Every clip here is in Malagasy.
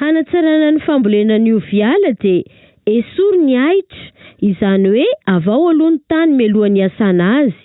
Hanatsarana ny fambolena ny ovy ala dia esory ny ahitra, izany hoe avao aloha ny tany mialohan'ny hiasana azy.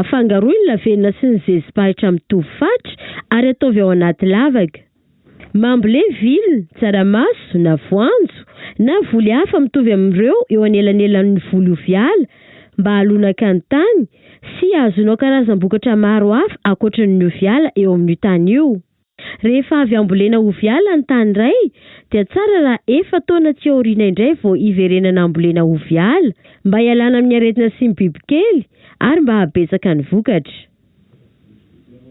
Afangaroy ny lavenona sy ny zezim-pahitra mitovy fatra ary ataovy ao anaty lavaka. Mambolé vil, tsaramaso na voanjo na voly hafa mitovy amin'ireo eo anelanelan'ny voly ovy ala mba halonaka ny tany sy hahazoanao karazam-bokatra maro hafa ankoatry ny ovy ala eo amin'io tany io. Rehefa avy ambolena ovy ala ny tany iray dia tsara raha efa-taona tsy aoriana indray vao hiverenana ambolena ovy ala mba hialana amin'ny aretina sy ny bibikely ary mba hahabetsaka ny vokatra.